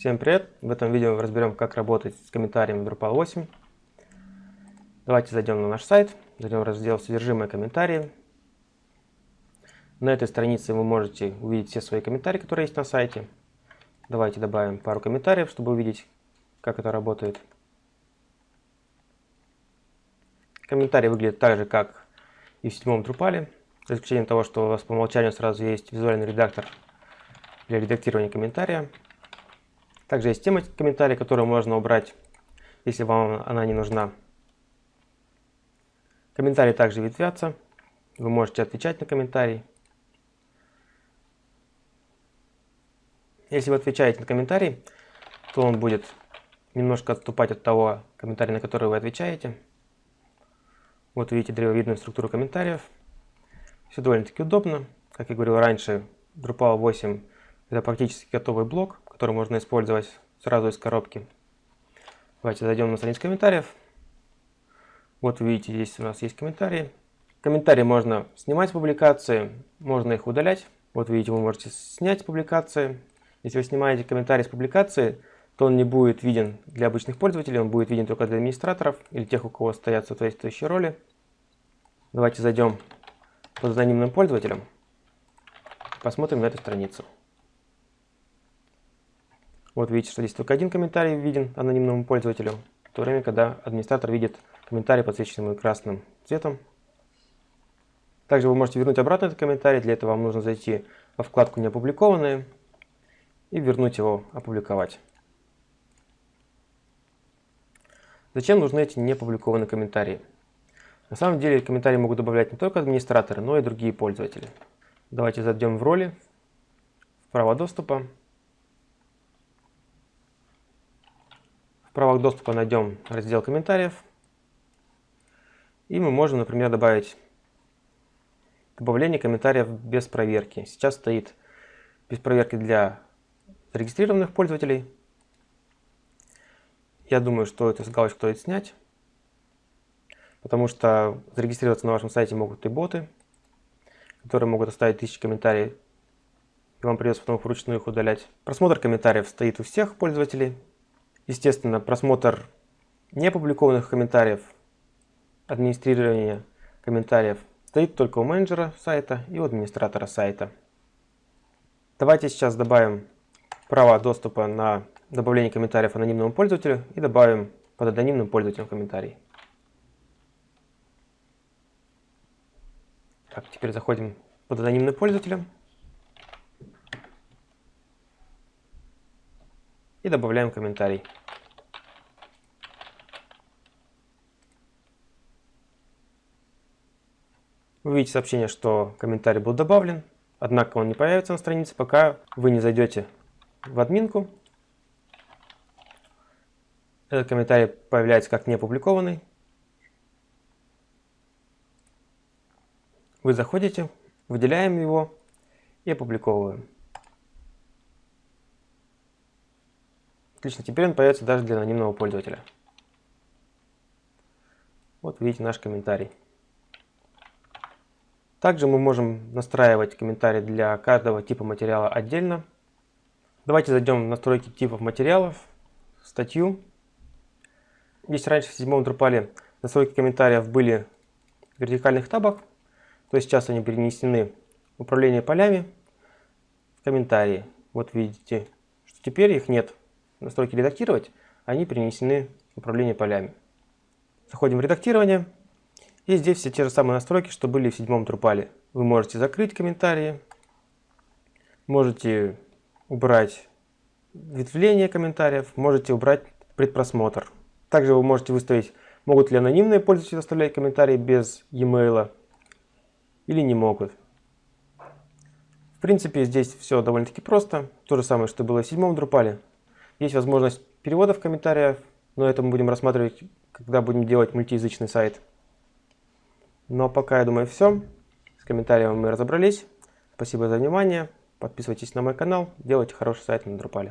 Всем привет! В этом видео разберем, как работать с комментарием в Drupal 8. Давайте зайдем на наш сайт, зайдем в раздел «Содержимое комментарии». На этой странице вы можете увидеть все свои комментарии, которые есть на сайте. Давайте добавим пару комментариев, чтобы увидеть, как это работает. Комментарий выглядит так же, как и в седьмом Drupal, за исключением того, что у вас по умолчанию сразу есть визуальный редактор для редактирования комментария. Также есть тема комментария, которую можно убрать, если вам она не нужна. Комментарии также ветвятся. Вы можете отвечать на комментарий. Если вы отвечаете на комментарий, то он будет немножко отступать от того комментария, на который вы отвечаете. Вот видите древовидную структуру комментариев. Все довольно-таки удобно. Как я говорил раньше, Drupal 8 это практически готовый блок, который можно использовать сразу из коробки. Давайте зайдем на страницу комментариев. Вот видите, здесь у нас есть комментарии. Комментарии можно снимать публикации, можно их удалять. Вот видите, вы можете снять публикации. Если вы снимаете комментарий с публикации, то он не будет виден для обычных пользователей, он будет виден только для администраторов или тех, у кого стоят соответствующие роли. Давайте зайдем под анонимным пользователем, посмотрим на эту страницу. Вот видите, что здесь только один комментарий виден анонимному пользователю, в то время, когда администратор видит комментарий, подсвеченный красным цветом. Также вы можете вернуть обратно этот комментарий, для этого вам нужно зайти во вкладку «Не и вернуть его «Опубликовать». Зачем нужны эти неопубликованные комментарии? На самом деле комментарии могут добавлять не только администраторы, но и другие пользователи. Давайте зайдем в роли, в право доступа. Правах доступа найдем раздел комментариев. И мы можем, например, добавить добавление комментариев без проверки. Сейчас стоит без проверки для зарегистрированных пользователей. Я думаю, что эту галочку стоит снять, потому что зарегистрироваться на вашем сайте могут и боты, которые могут оставить тысячи комментариев, и вам придется потом вручную их удалять. Просмотр комментариев стоит у всех пользователей. Естественно, просмотр неопубликованных комментариев, администрирование комментариев стоит только у менеджера сайта и у администратора сайта. Давайте сейчас добавим право доступа на добавление комментариев анонимному пользователю и добавим под анонимным пользователем комментарий. Так, теперь заходим под анонимным пользователем и добавляем комментарий. Вы видите сообщение, что комментарий был добавлен, однако он не появится на странице, пока вы не зайдете в админку этот комментарий появляется как не опубликованный. Вы заходите, выделяем его и опубликовываем. Отлично, теперь он появится даже для анонимного пользователя. Вот видите наш комментарий. Также мы можем настраивать комментарии для каждого типа материала отдельно. Давайте зайдем в настройки типов материалов, статью если раньше в седьмом Drupal настройки комментариев были в вертикальных табах, то сейчас они перенесены в управление полями в комментарии. Вот видите, что теперь их нет. Настройки редактировать, они перенесены в управление полями. Заходим в редактирование. И здесь все те же самые настройки, что были в седьмом Drupal. Вы можете закрыть комментарии, можете убрать ветвление комментариев, можете убрать предпросмотр. Также вы можете выставить, могут ли анонимные пользователи оставлять комментарии без e-mail или не могут. В принципе, здесь все довольно-таки просто. То же самое, что было в седьмом Drupal. Есть возможность перевода в комментариях, но это мы будем рассматривать, когда будем делать мультиязычный сайт. Но пока, я думаю, все. С комментариями мы разобрались. Спасибо за внимание. Подписывайтесь на мой канал. Делайте хороший сайт на Drupal.